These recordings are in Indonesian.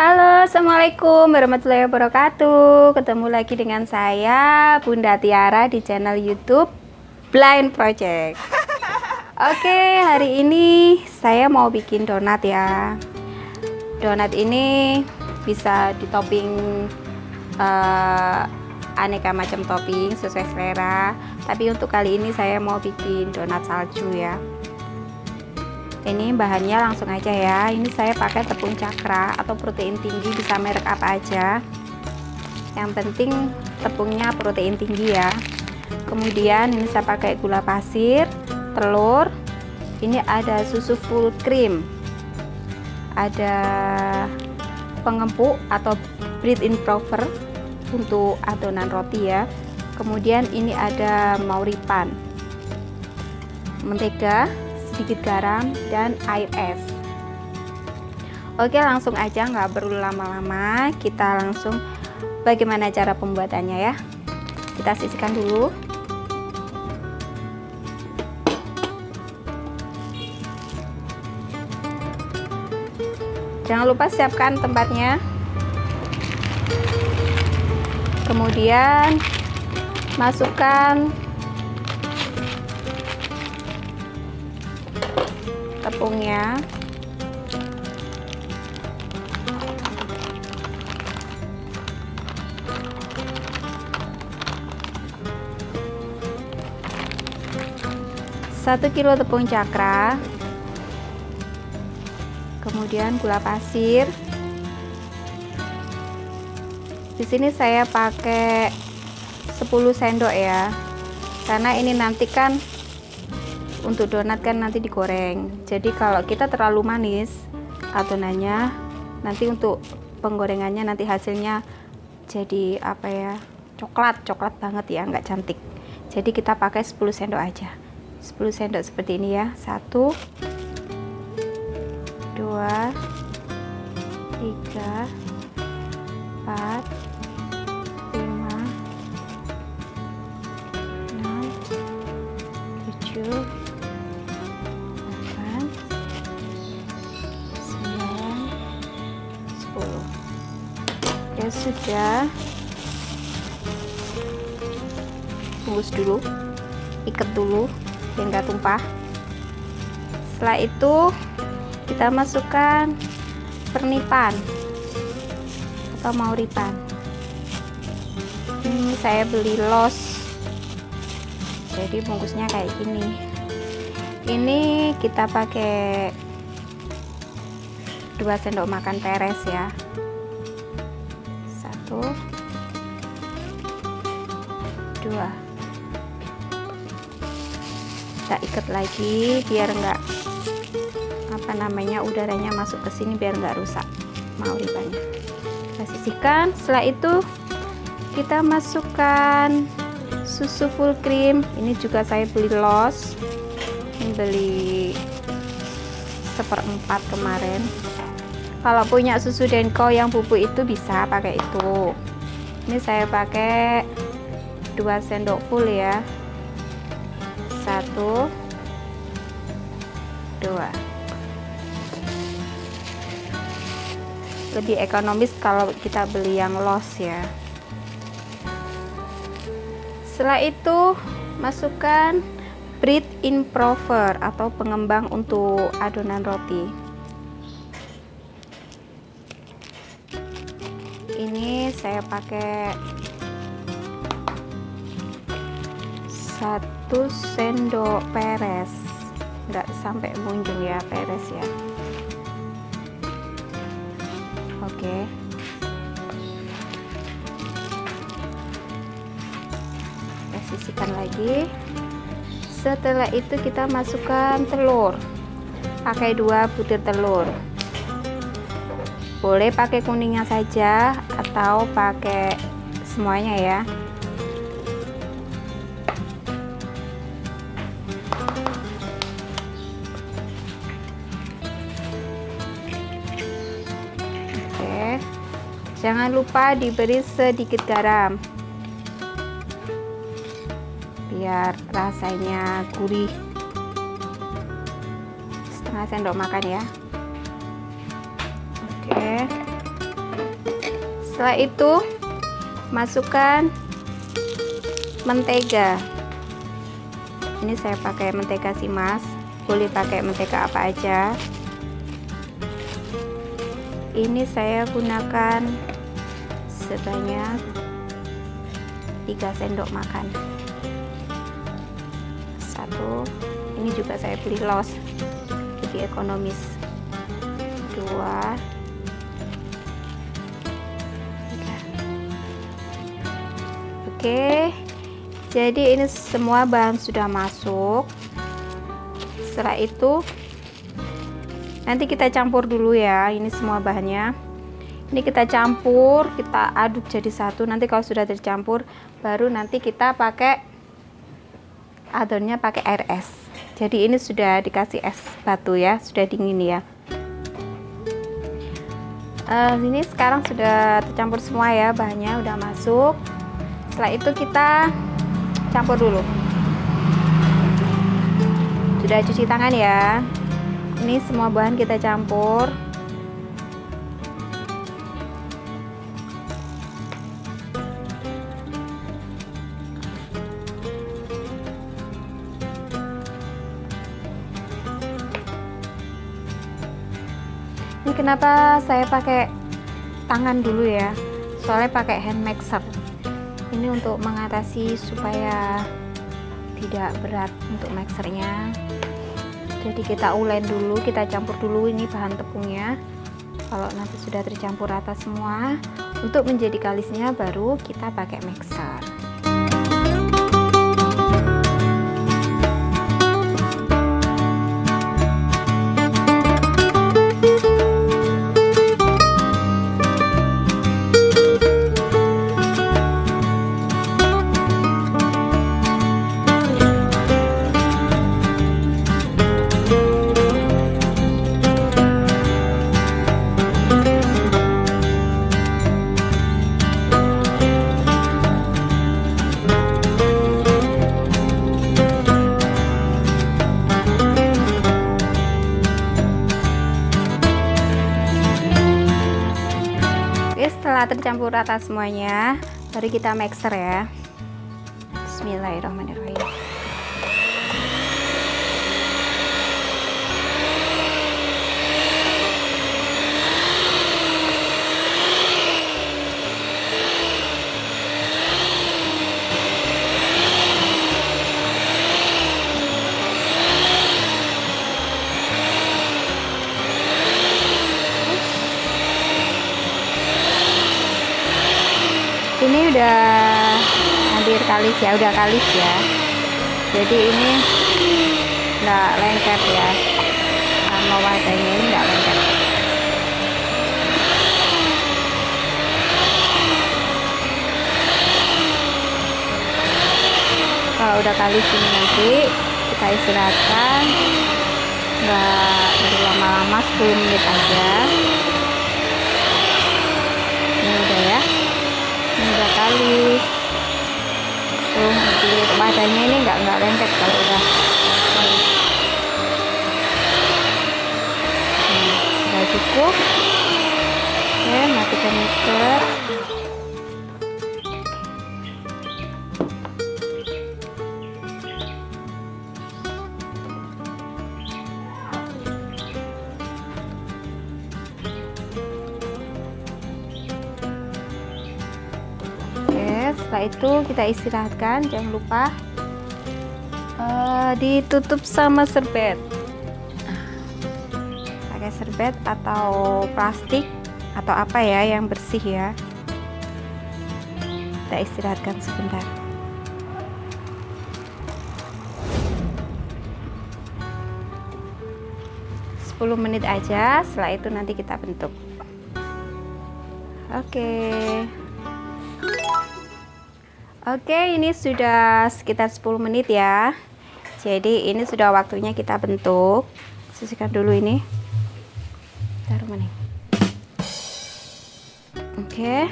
Halo, Assalamualaikum warahmatullahi wabarakatuh. Ketemu lagi dengan saya, Bunda Tiara di channel Youtube Blind Project. Oke, hari ini saya mau bikin donat ya. Donat ini bisa ditopping uh, aneka macam topping sesuai selera. Tapi untuk kali ini saya mau bikin donat salju ya ini bahannya langsung aja ya. Ini saya pakai tepung cakra atau protein tinggi bisa merek apa aja. Yang penting tepungnya protein tinggi ya. Kemudian ini saya pakai gula pasir telur. Ini ada susu full cream. Ada pengempuk atau bread improver untuk adonan roti ya. Kemudian ini ada mauripan. Mentega sedikit garam dan air es. Oke langsung aja nggak perlu lama-lama. Kita langsung bagaimana cara pembuatannya ya. Kita sisihkan dulu. Jangan lupa siapkan tempatnya. Kemudian masukkan tepungnya. Satu kilo tepung cakra. Kemudian gula pasir. Di sini saya pakai 10 sendok ya karena ini nanti kan untuk donat kan nanti digoreng. Jadi kalau kita terlalu manis adonannya nanti untuk penggorengannya nanti hasilnya jadi apa ya coklat coklat banget ya nggak cantik. Jadi kita pakai 10 sendok aja. 10 sendok seperti ini ya. 1 2 3 4 sudah bungkus dulu. Ikat dulu biar nggak tumpah. Setelah itu kita masukkan pernipan atau mauripan ini saya beli los. Jadi bungkusnya kayak gini. Ini kita pakai 2 sendok makan peres ya satu dua. Kita ikat lagi biar enggak apa namanya udaranya masuk ke sini biar enggak rusak mau ribanya. Kita sisihkan. Setelah itu kita masukkan susu full cream. Ini juga saya beli los ini beli seperempat kemarin kalau punya susu denko yang bubuk itu bisa pakai itu. Ini saya pakai 2 sendok full ya. 1 2 lebih ekonomis kalau kita beli yang los ya. Setelah itu masukkan bread improver atau pengembang untuk adonan roti saya pakai satu sendok peres. Enggak sampai munjung ya peres ya. Oke. Kita sisihkan lagi. Setelah itu kita masukkan telur. Pakai dua butir telur boleh pakai kuningnya saja atau pakai semuanya ya. Oke. Jangan lupa diberi sedikit garam. Biar rasanya gurih. Setengah sendok makan ya setelah itu masukkan mentega. Ini saya pakai mentega simas boleh pakai mentega apa aja. Ini saya gunakan sebanyak 3 sendok makan. Satu ini juga saya beli los. Jadi ekonomis. Dua oke. Jadi ini semua bahan sudah masuk. Setelah itu nanti kita campur dulu ya ini semua bahannya. Ini kita campur kita aduk jadi satu. Nanti kalau sudah tercampur baru nanti kita pakai adonnya pakai air es. Jadi ini sudah dikasih es batu ya sudah dingin ya. Uh, ini sekarang sudah tercampur semua ya bahannya udah masuk setelah itu kita campur dulu. Sudah cuci tangan ya. Ini semua bahan kita campur. Ini kenapa saya pakai tangan dulu ya? Soalnya pakai hand mixer ini untuk mengatasi supaya tidak berat untuk mixernya. Jadi kita ulen dulu kita campur dulu ini bahan tepungnya. Kalau nanti sudah tercampur rata semua untuk menjadi kalisnya baru kita pakai mixer rata semuanya. Baru kita mixer ya. Bismillahirrahmanirrahim udah hampir kalis ya udah kalis ya. Jadi ini enggak lengket ya. Sama wadahnya ini enggak lengket. Kalau udah kalis ini nanti kita istirahatkan. Enggak lama-lama 10 menit aja. Ini udah ya kalis tuh jadi badannya ini nggak nggak lengket kalau udah. Kalis nah, udah cukup. Oke matikan mixer setelah itu kita istirahatkan jangan lupa uh, ditutup sama serbet. Pakai serbet atau plastik atau apa ya yang bersih ya. Kita istirahatkan sebentar. Menit aja setelah itu nanti kita bentuk. Oke. okay. Oke ini sudah sekitar 10 menit ya. Jadi ini sudah waktunya kita bentuk. Sisihkan dulu ini. Taruh mana? Oke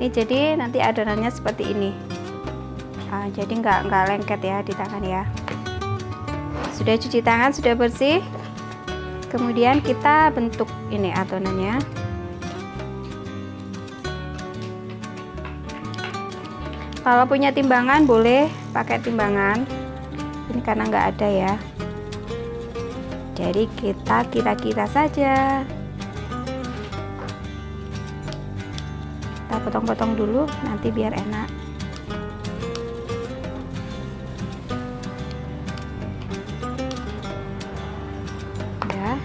ini jadi nanti adonannya seperti ini. Nah, jadi nggak nggak lengket ya di tangan ya. Sudah cuci tangan sudah bersih. Kemudian kita bentuk ini adonannya kalau punya timbangan boleh pakai timbangan. Ini karena nggak ada ya. Jadi kita kira-kira saja. Kita potong-potong dulu nanti biar enak. Ya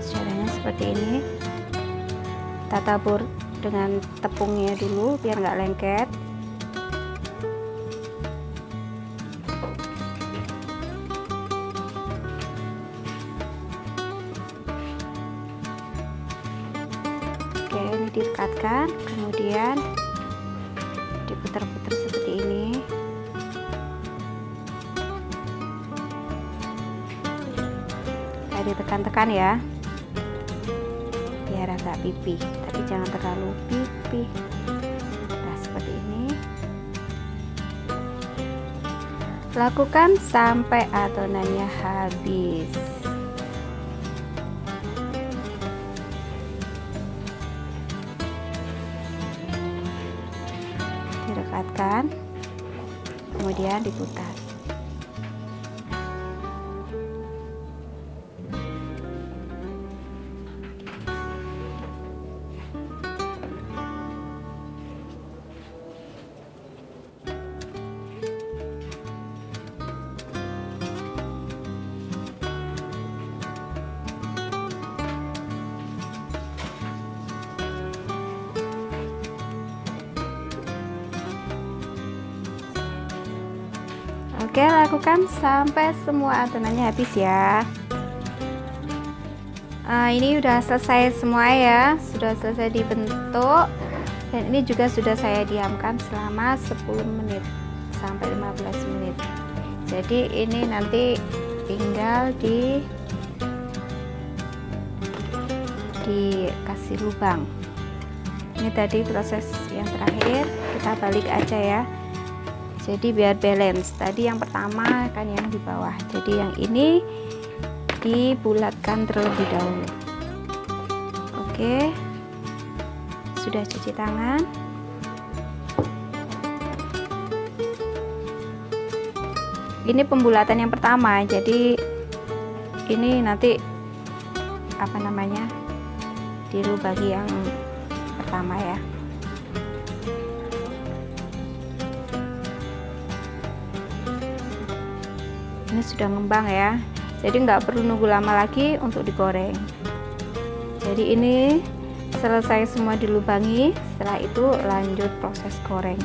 caranya seperti ini. Kita tabur dengan tepungnya dulu biar nggak lengket kemudian diputar-putar seperti ini. Kita ditekan-tekan ya. Biar agak pipih tapi jangan terlalu pipih. Nah seperti ini. Lakukan sampai adonannya habis diputar Oke, lakukan sampai semua adonannya habis ya. Uh, ini udah selesai semua ya, sudah selesai dibentuk dan ini juga sudah saya diamkan selama 10 menit sampai 15 menit. Jadi ini nanti tinggal di dikasih lubang. Ini tadi proses yang terakhir, kita balik aja ya jadi biar balance. Tadi yang pertama kan yang di bawah. Jadi yang ini dibulatkan terlebih dahulu. Oke. Sudah cuci tangan. Ini pembulatan yang pertama. Jadi ini nanti apa namanya dirubah yang pertama ya ini sudah ngembang ya. Jadi nggak perlu nunggu lama lagi untuk digoreng. Jadi ini selesai semua dilubangi. Setelah itu lanjut proses goreng.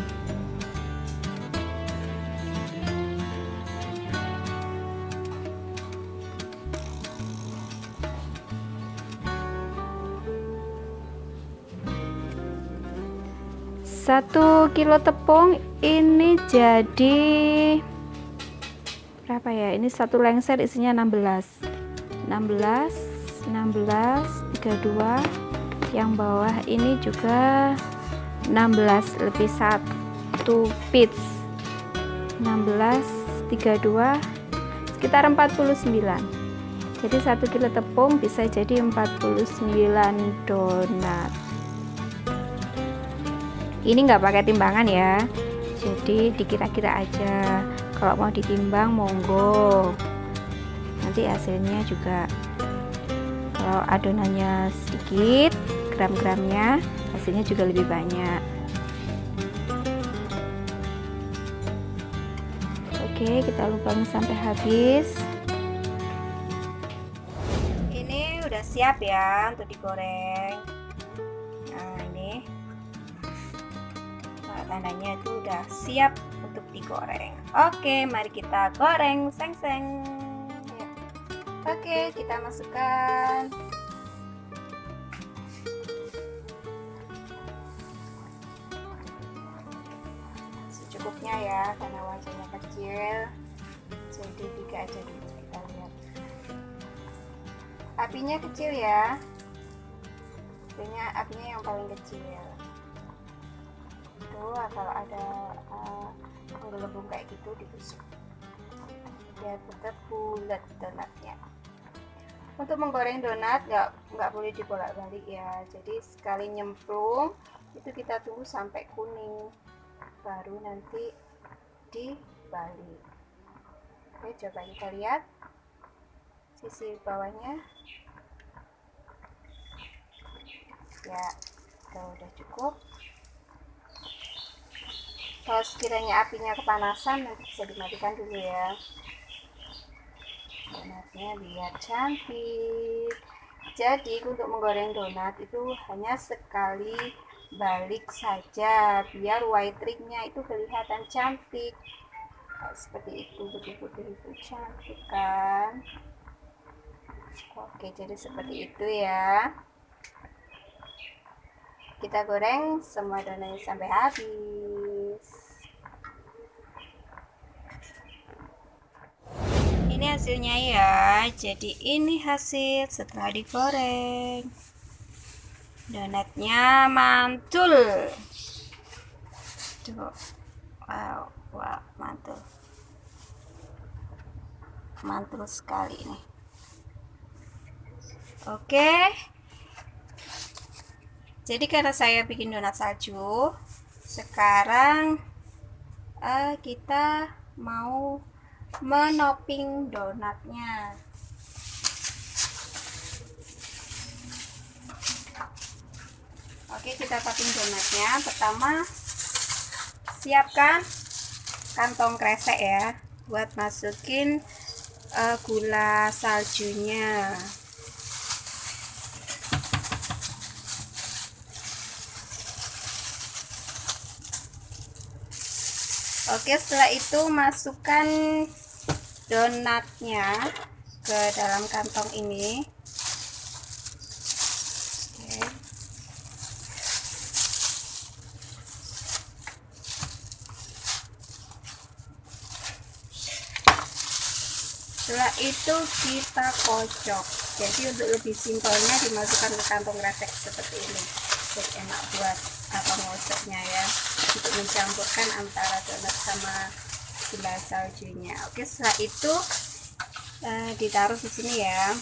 Satu kilo tepung ini jadi berapa ya? Ini satu lengser isinya 16 16 16 32 yang bawah ini juga 16 lebih satu pits 16 32 sekitar 49 jadi satu kilo tepung bisa jadi 49 donat. Ini enggak pakai timbangan ya. Jadi dikira-kira aja kalau mau ditimbang monggo. Nanti hasilnya juga kalau adonannya sedikit gram-gramnya hasilnya juga lebih banyak. Oke kita lubang sampai habis. Ini udah siap ya untuk digoreng. Nah ini tandanya itu udah siap digoreng. Oke mari kita goreng. Seng seng. Ya. oke kita masukkan. Secukupnya ya karena wajahnya kecil. Jadi tiga aja dulu kita lihat. Apinya kecil ya. Apinya apinya yang paling kecil tuh kalau ada menggelembung kayak gitu ditusuk biar tetap bulat donatnya. Untuk menggoreng donat nggak nggak boleh dibolak-balik ya. Jadi sekali nyemplung itu kita tunggu sampai kuning. Baru nanti dibalik. Oke coba kita lihat sisi bawahnya. Ya udah cukup kalau sekiranya apinya kepanasan nanti bisa dimatikan dulu ya. Donatnya biar cantik. Jadi untuk menggoreng donat itu hanya sekali balik saja biar white tricknya itu kelihatan cantik. Nah, seperti itu putih-putih itu cantik kan? Oke jadi seperti itu ya. Kita goreng semua donatnya sampai habis ini hasilnya ya. Jadi ini hasil setelah digoreng. Donatnya mantul. Tuh. Wow wow mantul. Mantul sekali nih oke. Jadi karena saya bikin donat salju sekarang uh, kita mau menoping donatnya. Oke kita topping donatnya. Pertama siapkan kantong kresek ya buat masukin uh, gula saljunya Oke setelah itu masukkan donatnya ke dalam kantong ini. Setelah itu kita kocok jadi untuk lebih simpelnya dimasukkan ke kantong resek seperti ini. Jadi enak buat apa ngosoknya ya untuk mencampurkan antara donat sama gula saljunya. Oke setelah itu uh, ditaruh di sini ya.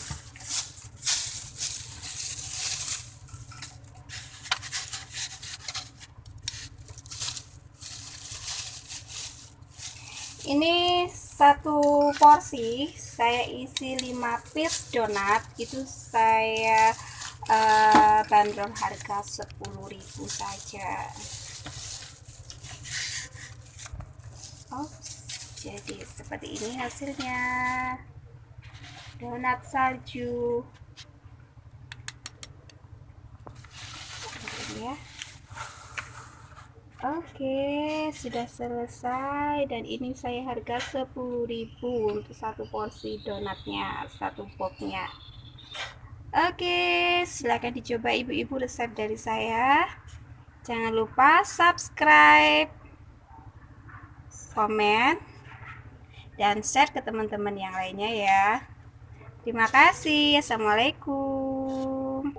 Ini satu porsi saya isi 5 piece donat. Itu saya uh, bandrol harga 10.000 saja. Oh jadi seperti ini hasilnya. Donat salju. Ya. Oke, sudah selesai. Dan ini saya harga 10.000 untuk satu porsi donatnya, satu boxnya. Oke, silahkan dicoba ibu-ibu resep dari saya. Jangan lupa subscribe, komen, dan share ke teman-teman yang lainnya ya. Terima kasih. Assalamualaikum.